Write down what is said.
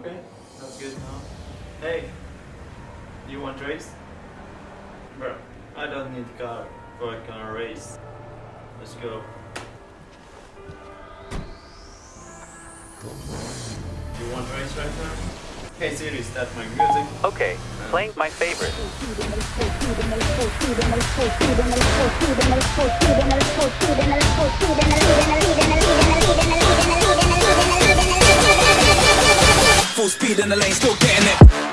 Okay, that's good now. Hey, you want to race? Bro, I don't need a car for a car race. Let's go. You want to race right now? Hey Siri, start my music. Okay, playing my favorite. speed in the lane, still getting it.